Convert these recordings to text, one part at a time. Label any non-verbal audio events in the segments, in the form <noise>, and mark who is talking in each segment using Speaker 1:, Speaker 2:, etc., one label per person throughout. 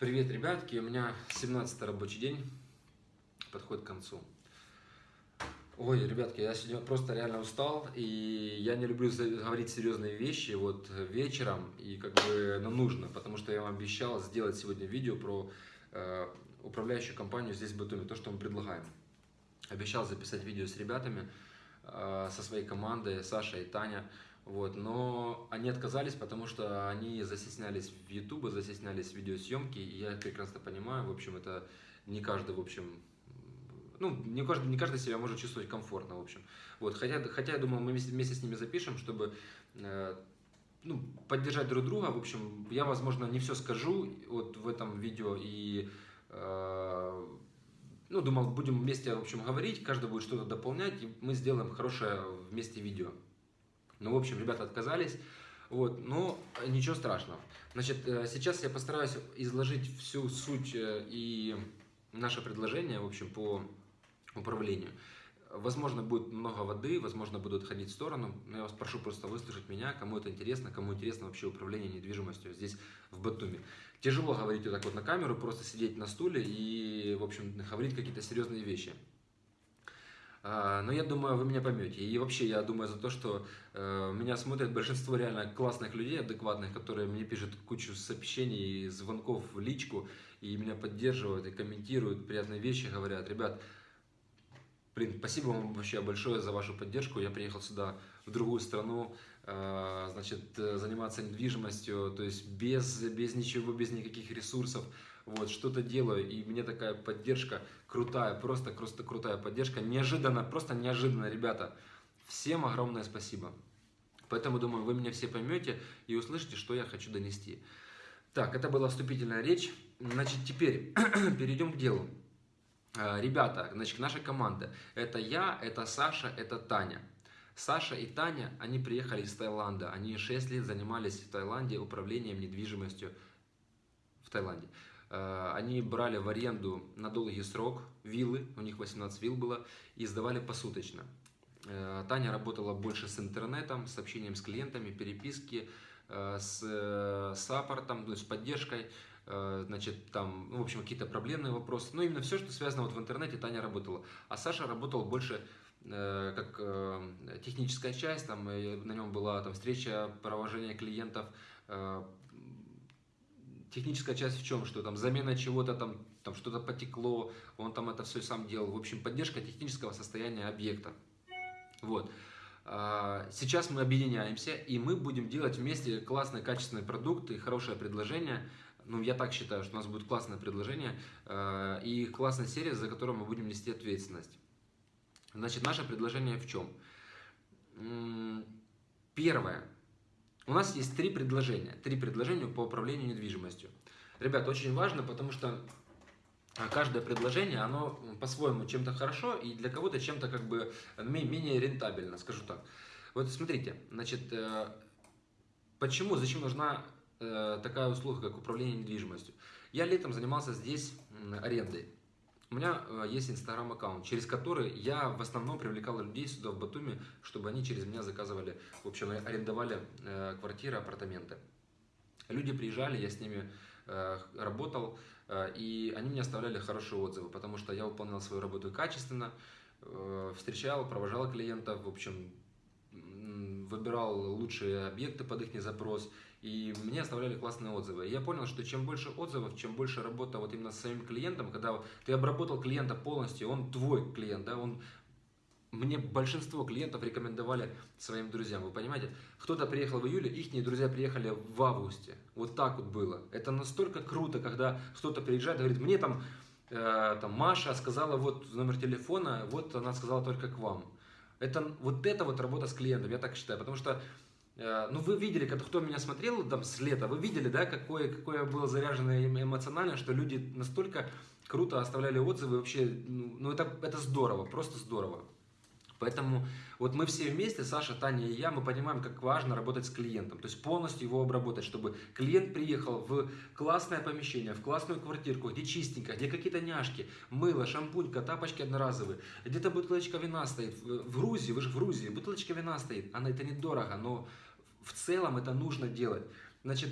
Speaker 1: Привет, ребятки! У меня 17 рабочий день подходит к концу. Ой, ребятки, я сегодня просто реально устал, и я не люблю говорить серьезные вещи вот вечером, и как бы нам нужно, потому что я вам обещал сделать сегодня видео про э, управляющую компанию здесь в Батуми, то, что мы предлагаем. Обещал записать видео с ребятами, э, со своей командой, Саша и Таня. Вот, но они отказались, потому что они застеснялись в YouTube, застеснялись в видеосъемке, и я прекрасно понимаю, в общем, это не каждый, в общем, ну, не каждый, не каждый себя может чувствовать комфортно, в общем. Вот, хотя, хотя я думал, мы вместе, вместе с ними запишем, чтобы э, ну, поддержать друг друга. В общем, я, возможно, не все скажу вот в этом видео и э, ну, думал, будем вместе, в общем, говорить, каждый будет что-то дополнять, и мы сделаем хорошее вместе видео. Ну, в общем, ребята отказались. Вот, но ничего страшного. Значит, э, сейчас я постараюсь изложить всю суть э, и наше предложение, в общем, по управлению. Возможно, будет много воды, возможно, будут ходить в сторону, но я вас прошу просто выслушать меня, кому это интересно, кому интересно вообще управление недвижимостью здесь, в Батуми. Тяжело говорить вот так вот на камеру, просто сидеть на стуле и, в общем, говорить какие-то серьезные вещи. А, но я думаю, вы меня поймете. И вообще, я думаю за то, что э, меня смотрят большинство реально классных людей, адекватных, которые мне пишут кучу сообщений, звонков в личку, и меня поддерживают, и комментируют приятные вещи, говорят, ребят, блин, спасибо вам вообще большое за вашу поддержку. Я приехал сюда, в другую страну, э, значит, заниматься недвижимостью, то есть без, без ничего, без никаких ресурсов вот, что-то делаю, и мне такая поддержка крутая, просто, просто крутая поддержка, неожиданно, просто неожиданно, ребята, всем огромное спасибо. Поэтому, думаю, вы меня все поймете и услышите, что я хочу донести. Так, это была вступительная речь. Значит, теперь <clears throat> перейдем к делу. А, ребята, значит, наша команда. Это я, это Саша, это Таня. Саша и Таня, они приехали из Таиланда. Они 6 лет занимались в Таиланде управлением недвижимостью в Таиланде. Э, они брали в аренду на долгий срок виллы, у них 18 вилл было, и сдавали посуточно. Э, Таня работала больше с интернетом, с общением с клиентами, переписки, э, с саппортом, ну, с поддержкой, значит, там, ну, в общем, какие-то проблемные вопросы. Ну, именно все, что связано вот в интернете, Таня работала. А Саша работал больше как техническая часть, там, на нем была там встреча, провожение клиентов, техническая часть в чем? Что там замена чего-то, там, там что-то потекло, он там это все сам делал. В общем, поддержка технического состояния объекта. Вот. А, сейчас мы объединяемся, и мы будем делать вместе классный, качественный продукт и хорошее предложение. Ну, я так считаю, что у нас будет классное предложение а, и классная серия, за которую мы будем нести ответственность. Значит, наше предложение в чем? Первое. У нас есть три предложения. Три предложения по управлению недвижимостью. Ребят, очень важно, потому что а, каждое предложение, оно по-своему чем-то хорошо и для кого-то чем-то как бы менее рентабельно, скажу так. Вот смотрите, значит, э, почему, зачем нужна э, такая услуга, как управление недвижимостью? Я летом занимался здесь арендой. У меня э, есть инстаграм-аккаунт, через который я в основном привлекал людей сюда, в Батуми, чтобы они через меня заказывали, в общем, арендовали э, квартиры, апартаменты. Люди приезжали, я с ними э, работал, и они мне оставляли хорошие отзывы, потому что я выполнял свою работу качественно, встречал, провожал клиентов, в общем, выбирал лучшие объекты под их запрос, и мне оставляли классные отзывы. И я понял, что чем больше отзывов, чем больше работа вот именно с своим клиентом, когда ты обработал клиента полностью, он твой клиент, да, он мне большинство клиентов рекомендовали своим друзьям, вы понимаете? Кто-то приехал в июле, их друзья приехали в августе. Вот так вот было. Это настолько круто, когда кто-то приезжает и говорит, мне там, э, там Маша сказала вот номер телефона, вот она сказала только к вам. Это, вот это вот работа с клиентом, я так считаю, потому что ну, вы видели, кто меня смотрел там с лета, вы видели, да, какое, какое было заряжено эмоционально, что люди настолько круто оставляли отзывы, вообще, ну, ну, это, это здорово, просто здорово. Поэтому вот мы все вместе, Саша, Таня и я, мы понимаем, как важно работать с клиентом. То есть полностью его обработать, чтобы клиент приехал в классное помещение, в классную квартирку, где чистенько, где какие-то няшки, мыло, шампунька, тапочки одноразовые. Где-то бутылочка вина стоит. В Грузии, вы же в Грузии, бутылочка вина стоит. Она это недорого, но в целом это нужно делать. Значит,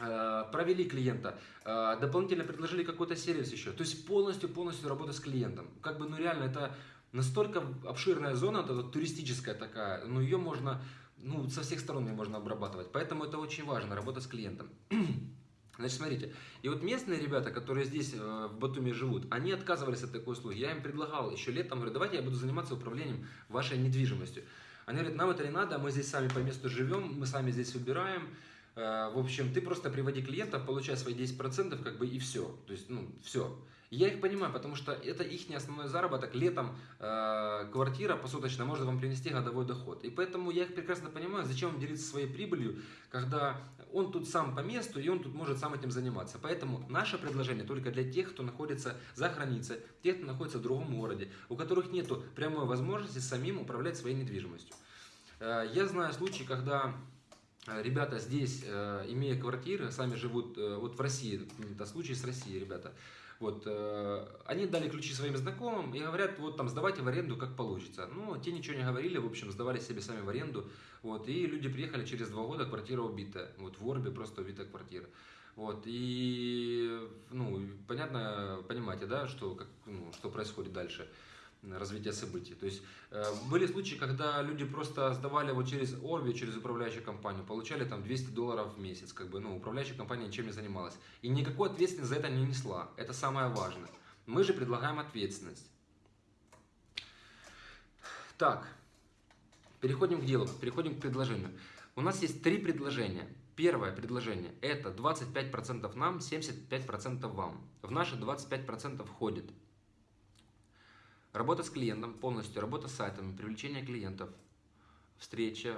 Speaker 1: э, провели клиента, э, дополнительно предложили какой-то сервис еще. То есть полностью-полностью работа с клиентом. Как бы, ну реально, это настолько обширная зона, это вот туристическая такая, но ее можно, ну, со всех сторон ее можно обрабатывать. Поэтому это очень важно, работа с клиентом. <clears throat> Значит, смотрите, и вот местные ребята, которые здесь э, в Батуми живут, они отказывались от такой услуги. Я им предлагал еще летом, говорю, давайте я буду заниматься управлением вашей недвижимостью. Они говорят, нам это не надо, мы здесь сами по месту живем, мы сами здесь убираем. Э, в общем, ты просто приводи клиентов, получай свои 10%, как бы и все. То есть, ну, все. Я их понимаю, потому что это их не основной заработок. Летом э, квартира посуточно может вам принести годовой доход. И поэтому я их прекрасно понимаю, зачем им делиться своей прибылью, когда он тут сам по месту, и он тут может сам этим заниматься. Поэтому наше предложение только для тех, кто находится за границей, тех, кто находится в другом городе, у которых нет прямой возможности самим управлять своей недвижимостью. Э, я знаю случаи, когда э, ребята здесь, э, имея квартиры, сами живут, э, вот в России, это случай с Россией, ребята, вот, э, они дали ключи своим знакомым и говорят, вот там сдавайте в аренду, как получится. Ну, те ничего не говорили, в общем, сдавали себе сами в аренду. Вот, и люди приехали через два года, квартира убита. Вот в Орбе просто убита квартира. Вот, и, ну, понятно, понимаете, да, что, как, ну, что происходит дальше развития событий. То есть э, были случаи, когда люди просто сдавали вот через Орби, через управляющую компанию, получали там 200 долларов в месяц, как бы, ну, управляющая компания ничем не занималась. И никакой ответственности за это не несла. Это самое важное. Мы же предлагаем ответственность. Так, переходим к делу, переходим к предложению. У нас есть три предложения. Первое предложение – это 25% нам, 75% вам. В наши 25% входит Работа с клиентом полностью, работа с сайтами, привлечение клиентов, встреча,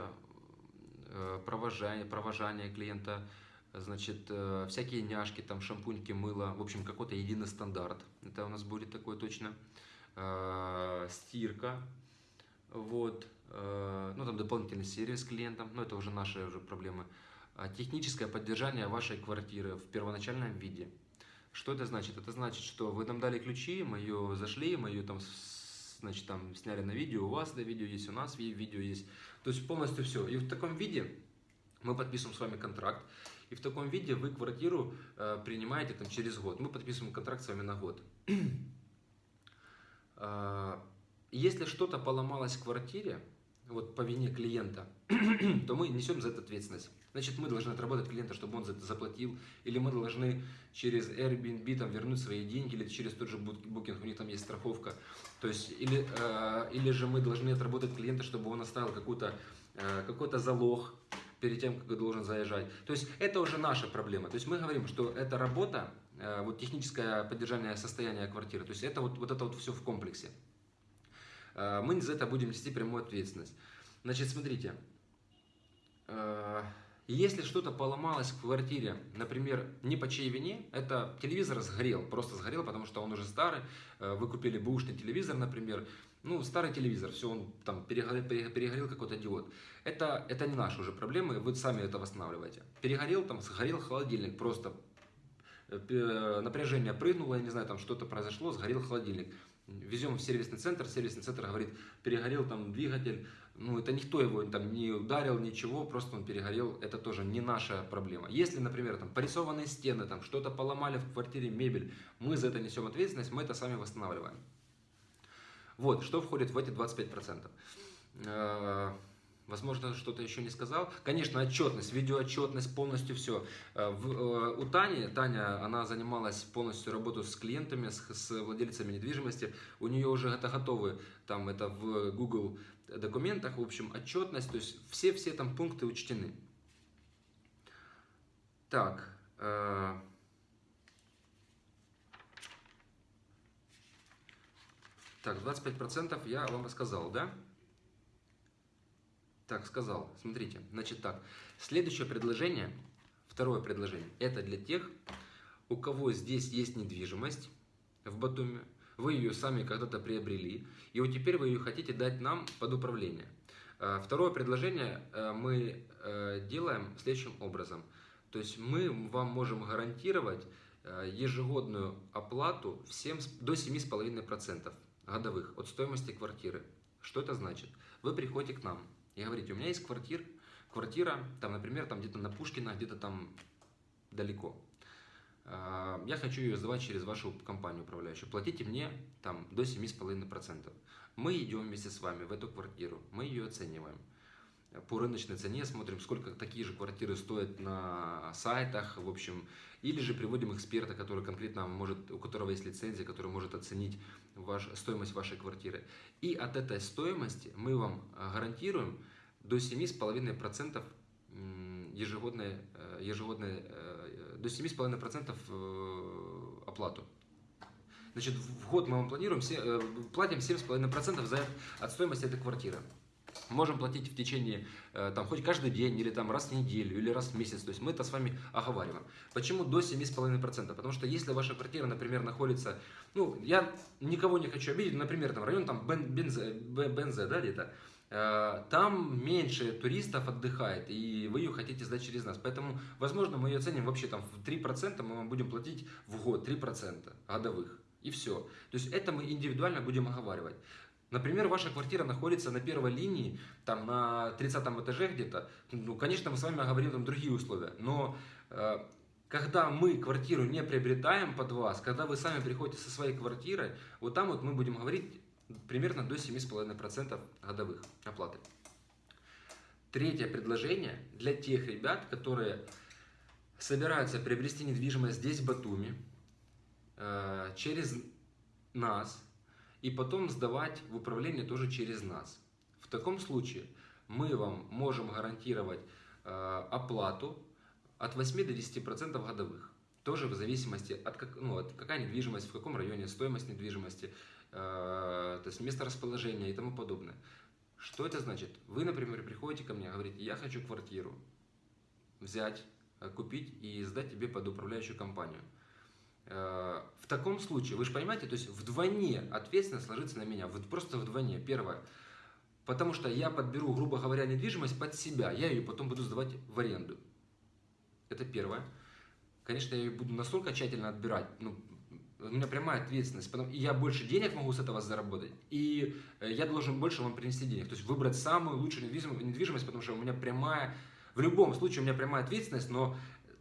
Speaker 1: э, провожание, провожание клиента, значит, э, всякие няшки, там шампуньки, мыло, в общем, какой-то единый стандарт. Это у нас будет такое точно. Э, стирка, вот, ну там дополнительный сервис клиентам, но это уже наши уже проблемы. Техническое поддержание вашей квартиры в первоначальном виде – что это значит? Это значит, что вы нам дали ключи, мы ее зашли, мы ее там, значит, там сняли на видео, у вас это видео есть, у нас видео есть. То есть полностью все. И в таком виде мы подписываем с вами контракт. И в таком виде вы квартиру э, принимаете там, через год. Мы подписываем контракт с вами на год. <clears throat> э, если что-то поломалось в квартире, вот по вине клиента, <clears throat> то мы несем за это ответственность. Значит, мы должны отработать клиента, чтобы он за это заплатил, или мы должны через Airbnb там, вернуть свои деньги, или через тот же Booking, у них там есть страховка. То есть, или, э, или же мы должны отработать клиента, чтобы он оставил какой-то э, какой-то залог перед тем, как должен заезжать. То есть, это уже наша проблема. То есть, мы говорим, что эта работа, э, вот техническое поддержание состояния квартиры, то есть, это вот, вот это вот все в комплексе. Э, мы за это будем нести прямую ответственность. Значит, смотрите, э, если что-то поломалось в квартире, например, не по чьей вине, это телевизор сгорел, просто сгорел, потому что он уже старый, э, вы купили бэушный телевизор, например, ну, старый телевизор, все, он там перегорел, перегорел какой-то диод. Это, это не наши уже проблемы, вы сами это восстанавливаете. Перегорел, там, сгорел холодильник, просто напряжение прыгнуло, я не знаю, там что-то произошло, сгорел холодильник везем в сервисный центр, сервисный центр говорит, перегорел там двигатель, ну это никто его там не ударил, ничего, просто он перегорел, это тоже не наша проблема. Если, например, там порисованные стены, там что-то поломали в квартире, мебель, мы за это несем ответственность, мы это сами восстанавливаем. Вот, что входит в эти 25%. Возможно, что-то еще не сказал. Конечно, отчетность, видеоотчетность, полностью все. Э, э, у Тани, Таня, она занималась полностью работу с клиентами, с, с владельцами недвижимости. У нее уже это готовы, там это в Google документах, в общем, отчетность, то есть все-все там пункты учтены. Так. Э, так, 25% я вам рассказал, да? Так, сказал. Смотрите, значит так. Следующее предложение, второе предложение, это для тех, у кого здесь есть недвижимость в Батуме, вы ее сами когда-то приобрели, и вот теперь вы ее хотите дать нам под управление. А, второе предложение э, мы э, делаем следующим образом. То есть мы вам можем гарантировать э, ежегодную оплату всем до 7,5% годовых от стоимости квартиры. Что это значит? Вы приходите к нам, и говорите, у меня есть квартир, квартира, там, например, там где-то на Пушкина, где-то там далеко. А, я хочу ее сдавать через вашу компанию управляющую. Платите мне там до 7,5%. Мы идем вместе с вами в эту квартиру, мы ее оцениваем по рыночной цене, смотрим, сколько такие же квартиры стоят на сайтах, в общем, или же приводим эксперта, который конкретно может, у которого есть лицензия, который может оценить ваш, стоимость вашей квартиры. И от этой стоимости мы вам э, гарантируем до 7,5% ежегодной, э, ежегодной, э, до 7,5% оплату. Значит, в год мы вам планируем, платим 7,5% за, от стоимости этой квартиры можем платить в течение, э, там, хоть каждый день, или там раз в неделю, или раз в месяц. То есть мы это с вами оговариваем. Почему до 7,5%? Потому что если ваша квартира, например, находится, ну, я никого не хочу обидеть, например, там район там Бензе, Бензе да, где-то, э, там меньше туристов отдыхает, и вы ее хотите сдать через нас. Поэтому, возможно, мы ее ценим вообще там в 3%, мы вам будем платить в год 3% годовых. И все. То есть это мы индивидуально будем оговаривать. Например, ваша квартира находится на первой линии, там на 30 этаже где-то. Ну, конечно, мы с вами говорим там другие условия, но э, когда мы квартиру не приобретаем под вас, когда вы сами приходите со своей квартирой, вот там вот мы будем говорить примерно до 7,5% годовых оплаты. Третье предложение для тех ребят, которые собираются приобрести недвижимость здесь, в Батуми, э, через нас, и потом сдавать в управление тоже через нас. В таком случае мы вам можем гарантировать э, оплату от 8 до 10% годовых. Тоже в зависимости от, как, ну, от какая недвижимость, в каком районе, стоимость недвижимости, э, то есть место расположения и тому подобное. Что это значит? Вы, например, приходите ко мне, говорите, я хочу квартиру взять, э, купить и сдать тебе под управляющую компанию. Э, в таком случае, вы же понимаете, то есть вдвойне ответственность ложится на меня, вот просто вдвойне. Первое, потому что я подберу, грубо говоря, недвижимость под себя, я ее потом буду сдавать в аренду. Это первое. Конечно, я ее буду настолько тщательно отбирать, ну, у меня прямая ответственность, потому, я больше денег могу с этого заработать, и э, я должен больше вам принести денег, то есть выбрать самую лучшую недвижимость, потому что у меня прямая, в любом случае у меня прямая ответственность, но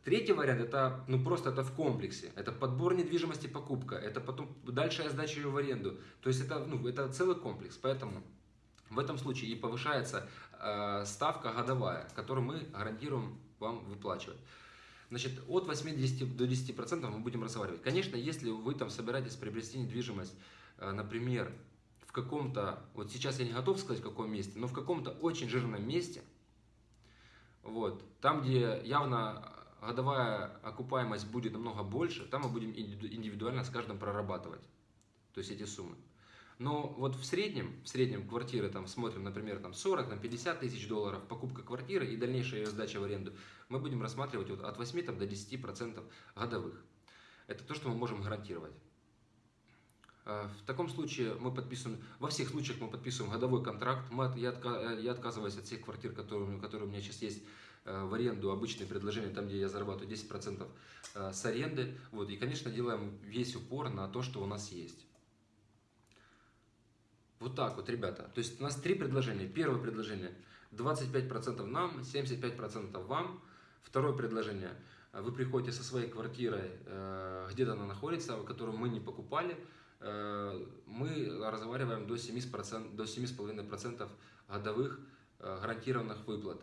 Speaker 1: Третий вариант это ну просто это в комплексе. Это подбор недвижимости, покупка. Это потом дальше сдача ее в аренду. То есть это, ну, это целый комплекс. Поэтому в этом случае и повышается э, ставка годовая, которую мы гарантируем вам выплачивать. Значит, от 80 до 10% мы будем разговаривать. Конечно, если вы там собираетесь приобрести недвижимость, э, например, в каком-то, вот сейчас я не готов сказать в каком месте, но в каком-то очень жирном месте, вот, там, где явно годовая окупаемость будет намного больше, там мы будем индивидуально с каждым прорабатывать, то есть эти суммы. Но вот в среднем, в среднем квартиры там смотрим, например, там 40, там 50 тысяч долларов покупка квартиры и дальнейшая ее сдача в аренду, мы будем рассматривать вот от 8 там, до 10 процентов годовых. Это то, что мы можем гарантировать. А, в таком случае мы подписываем, во всех случаях мы подписываем годовой контракт. Мы, я, я отказываюсь от всех квартир, которые, которые у меня сейчас есть Э, в аренду обычные предложения, там, где я зарабатываю 10% э, с аренды. Вот, и, конечно, делаем весь упор на то, что у нас есть. Вот так вот, ребята. То есть у нас три предложения. Первое предложение 25% нам, 75% вам. Второе предложение. Вы приходите со своей квартирой, э, где-то она находится, которую мы не покупали. Мы разговариваем до 7,5% до 7 годовых гарантированных выплат.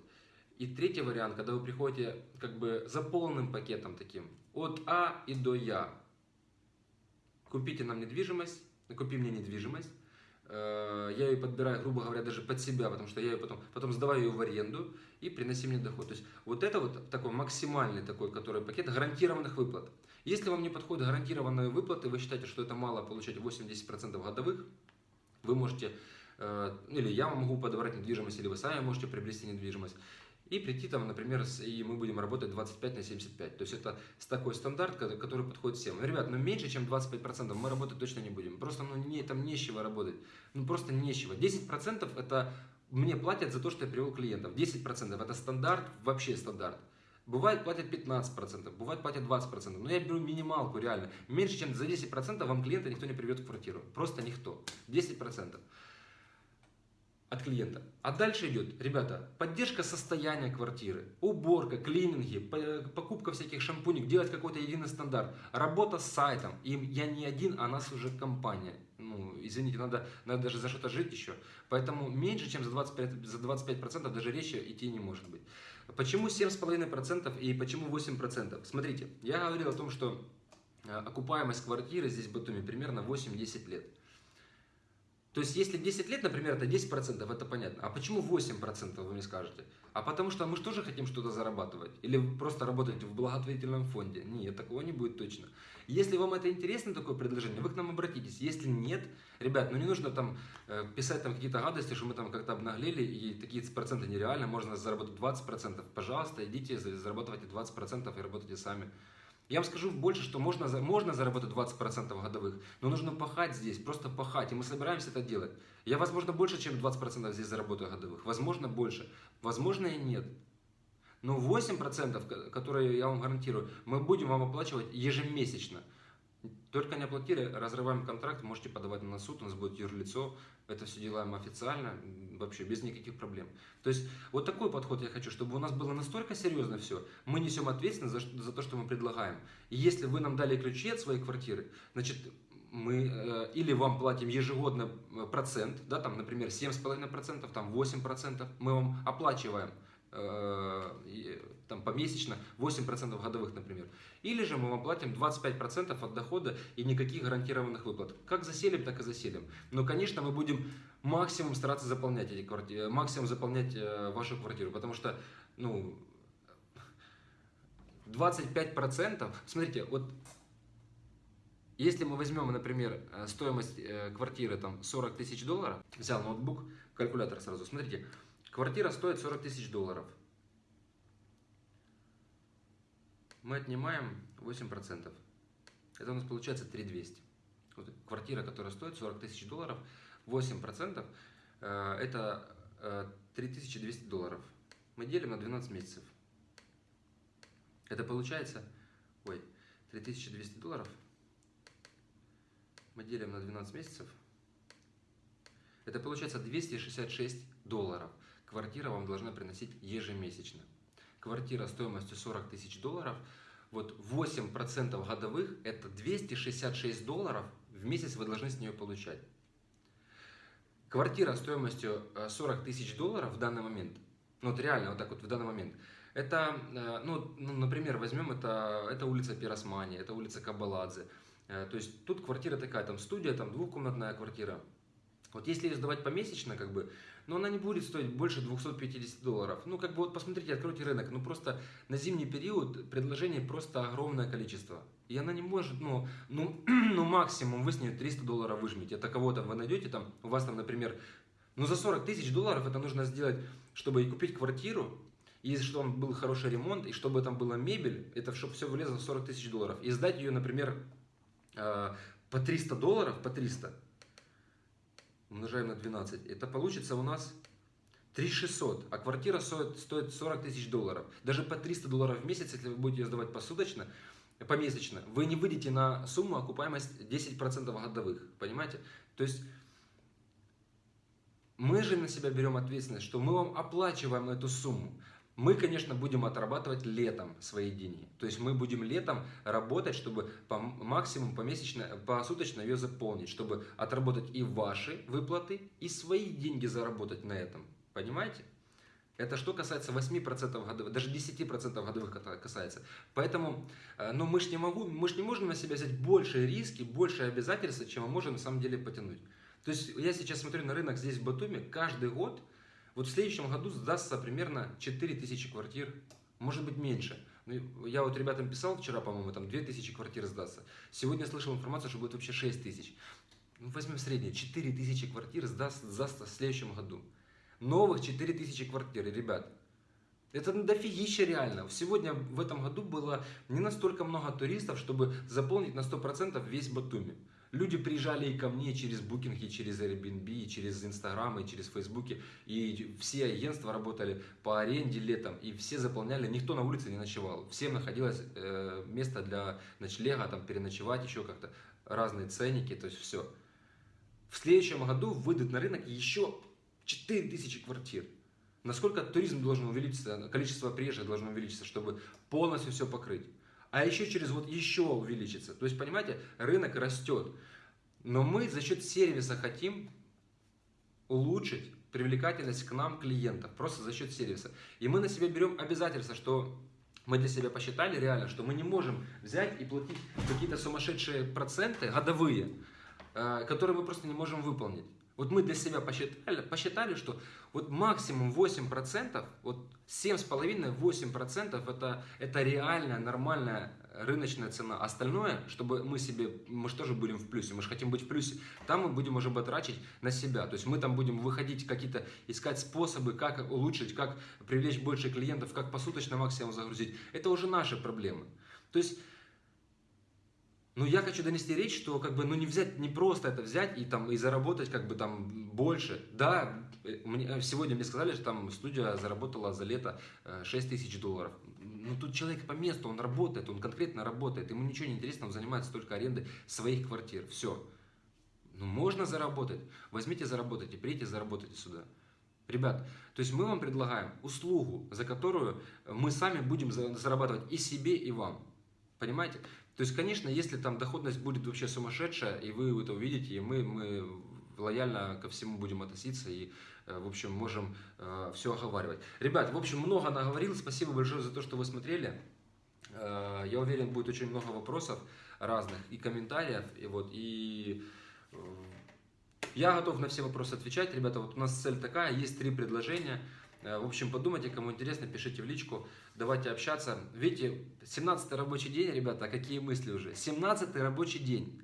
Speaker 1: И третий вариант, когда вы приходите как бы за полным пакетом таким, от А и до Я. Купите нам недвижимость, купи мне недвижимость, э, я ее подбираю, грубо говоря, даже под себя, потому что я ее потом, потом сдаваю ее в аренду и приноси мне доход. То есть вот это вот такой максимальный такой, который пакет гарантированных выплат. Если вам не подходят гарантированные выплаты, вы считаете, что это мало получать 8-10% годовых, вы можете, э, или я могу подобрать недвижимость, или вы сами можете приобрести недвижимость и прийти там, например, и мы будем работать 25 на 75. То есть это такой стандарт, который подходит всем. Ребят, ну меньше, чем 25% мы работать точно не будем. Просто ну, не, там нечего работать. Ну просто нечего. 10% это мне платят за то, что я привел клиентов. 10% это стандарт, вообще стандарт. Бывает платят 15%, бывает платят 20%. Но я беру минималку реально. Меньше, чем за 10% вам клиента никто не приведет в квартиру. Просто никто. 10%. От клиента. А дальше идет, ребята, поддержка состояния квартиры, уборка, клининги, покупка всяких шампуней, делать какой-то единый стандарт, работа с сайтом. И я не один, а нас уже компания. Ну, извините, надо, надо даже за что-то жить еще. Поэтому меньше, чем за 25%, за 25% даже речи идти не может быть. Почему 7,5% и почему 8%? Смотрите, я говорил о том, что э, окупаемость квартиры здесь в Батуми примерно 8-10 лет. То есть, если 10 лет, например, это 10%, это понятно. А почему 8%, вы мне скажете? А потому что мы же тоже хотим что-то зарабатывать. Или просто работать в благотворительном фонде. Нет, такого не будет точно. Если вам это интересно, такое предложение, вы к нам обратитесь. Если нет, ребят, ну не нужно там э, писать там какие-то гадости, что мы там как-то обнаглели, и такие проценты нереально, можно заработать 20%. Пожалуйста, идите, зарабатывайте 20% и работайте сами. Я вам скажу больше, что можно, можно заработать 20% годовых, но нужно пахать здесь, просто пахать, и мы собираемся это делать. Я, возможно, больше, чем 20% здесь заработаю годовых, возможно, больше, возможно и нет. Но 8%, которые я вам гарантирую, мы будем вам оплачивать ежемесячно. Только не оплатили, разрываем контракт, можете подавать на суд, у нас будет юрлицо, это все делаем официально, вообще без никаких проблем. То есть вот такой подход я хочу, чтобы у нас было настолько серьезно все, мы несем ответственность за, за то, что мы предлагаем. И если вы нам дали ключи от своей квартиры, значит, мы э, или вам платим ежегодно э, процент, да, там, например, 7,5%, там 8%, мы вам оплачиваем там, помесячно 8% годовых, например. Или же мы вам платим 25% от дохода и никаких гарантированных выплат. Как заселим, так и заселим. Но, конечно, мы будем максимум стараться заполнять эти квартиры, максимум заполнять э, вашу квартиру, потому что, ну, 25%, смотрите, вот если мы возьмем, например, э, стоимость квартиры там 40 тысяч долларов, взял ноутбук, калькулятор сразу, смотрите, Квартира стоит 40 тысяч долларов. Мы отнимаем 8%. Это у нас получается 3200. Вот квартира, которая стоит 40 тысяч долларов, 8% э, это 3200 э, долларов. Мы делим на 12 месяцев. Это получается, ой, 3200 долларов мы делим на 12 месяцев. Это получается 266 долларов квартира вам должна приносить ежемесячно. Квартира стоимостью 40 тысяч долларов, вот 8% годовых, это 266 долларов в месяц вы должны с нее получать. Квартира стоимостью 40 э, тысяч долларов в данный момент, ну вот реально вот так вот в данный момент, это, э, ну, ну например, возьмем, это, это улица Пиросмани, это улица Кабаладзе. Э, то есть тут квартира такая, там студия, там двухкомнатная квартира. Вот если ее сдавать помесячно, как бы, но она не будет стоить больше 250 долларов. Ну, как бы вот посмотрите, откройте рынок, ну просто на зимний период предложений просто огромное количество. И она не может, ну, ну, <clears throat> ну максимум вы с нее 300 долларов выжмете. Это кого-то вы найдете там, у вас там, например, ну за 40 тысяч долларов это нужно сделать, чтобы и купить квартиру, и чтобы там был хороший ремонт, и чтобы там была мебель, это чтобы все вылезло в 40 тысяч долларов. И сдать ее, например, э, по 300 долларов, по 300, умножаем на 12, это получится у нас 3600, а квартира стоит, стоит 40 тысяч долларов. Даже по 300 долларов в месяц, если вы будете ее сдавать посуточно, помесячно, вы не выйдете на сумму окупаемость 10% годовых, понимаете? То есть мы же на себя берем ответственность, что мы вам оплачиваем эту сумму. Мы, конечно, будем отрабатывать летом свои деньги. То есть мы будем летом работать, чтобы по максимум помесячно, посуточно ее заполнить, чтобы отработать и ваши выплаты, и свои деньги заработать на этом. Понимаете? Это что касается 8% годовых, даже 10% годовых касается. Поэтому э, ну, мы же не, могу, мы не можем на себя взять больше риски, больше обязательства, чем мы можем на самом деле потянуть. То есть я сейчас смотрю на рынок здесь в Батуми, каждый год вот в следующем году сдастся примерно 4000 квартир, может быть меньше. Ну, я вот ребятам писал вчера, по-моему, там 2000 квартир сдастся. Сегодня слышал информацию, что будет вообще 6000. Ну, возьмем среднее, 4000 квартир сдаст, сдастся в следующем году. Новых 4000 квартир, ребят. Это дофигища реально. Сегодня в этом году было не настолько много туристов, чтобы заполнить на 100% весь Батуми. Люди приезжали и ко мне через Booking, и через Airbnb, и через Instagram, и через Facebook. И все агентства работали по аренде летом. И все заполняли, никто на улице не ночевал. Всем находилось э, место для ночлега, там переночевать еще как-то. Разные ценники, то есть все. В следующем году выйдут на рынок еще 4000 квартир. Насколько туризм должен увеличиться, количество приезжих должно увеличиться, чтобы полностью все покрыть. А еще через вот еще увеличится. То есть, понимаете, рынок растет. Но мы за счет сервиса хотим улучшить привлекательность к нам клиентов, просто за счет сервиса. И мы на себя берем обязательство, что мы для себя посчитали реально, что мы не можем взять и платить какие-то сумасшедшие проценты годовые, э, которые мы просто не можем выполнить. Вот мы для себя посчитали, посчитали что вот максимум 8%, вот 7,5-8% это, это реальная, нормальная рыночная цена. Остальное, чтобы мы себе, мы же тоже будем в плюсе, мы же хотим быть в плюсе, там мы будем уже батрачить на себя. То есть мы там будем выходить какие-то, искать способы, как улучшить, как привлечь больше клиентов, как посуточно максимум загрузить. Это уже наши проблемы. То есть ну, я хочу донести речь, что как бы, ну, не взять, не просто это взять и там и заработать как бы там больше. Да, мне, сегодня мне сказали, что там студия заработала за лето 6 э, тысяч долларов. Ну, тут человек по месту, он работает, он конкретно работает, ему ничего не интересно, он занимается только арендой своих квартир. Все. Ну, можно заработать. Возьмите, заработайте, придите, заработайте сюда. Ребят, то есть мы вам предлагаем услугу, за которую мы сами будем зарабатывать и себе, и вам. Понимаете? То есть, конечно, если там доходность будет вообще сумасшедшая, и вы это увидите, и мы, мы лояльно ко всему будем относиться и, э, в общем, можем э, все оговаривать. Ребят, в общем, много наговорил. Спасибо большое за то, что вы смотрели. Э, я уверен, будет очень много вопросов разных и комментариев. И вот, и я готов на все вопросы отвечать. Ребята, вот у нас цель такая, есть три предложения. Э, в общем, подумайте, кому интересно, пишите в личку, давайте общаться. Видите, 17 рабочий день, ребята, какие мысли уже? 17 рабочий день.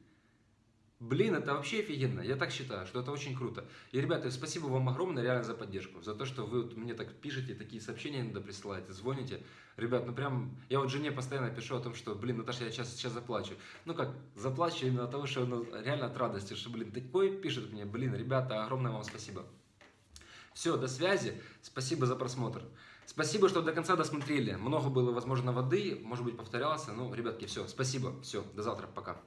Speaker 1: Блин, это вообще офигенно. Я так считаю, что это очень круто. И, ребята, спасибо вам огромное реально за поддержку. За то, что вы вот мне так пишете, такие сообщения иногда присылаете, звоните. Ребят, ну прям, я вот жене постоянно пишу о том, что, блин, Наташа, я сейчас, сейчас заплачу. Ну как, заплачу именно от того, что ну, реально от радости, что, блин, такой пишет мне, блин, ребята, огромное вам спасибо. Все, до связи. Спасибо за просмотр. Спасибо, что до конца досмотрели. Много было, возможно, воды, может быть, повторялся. Ну, ребятки, все, спасибо. Все, до завтра, пока.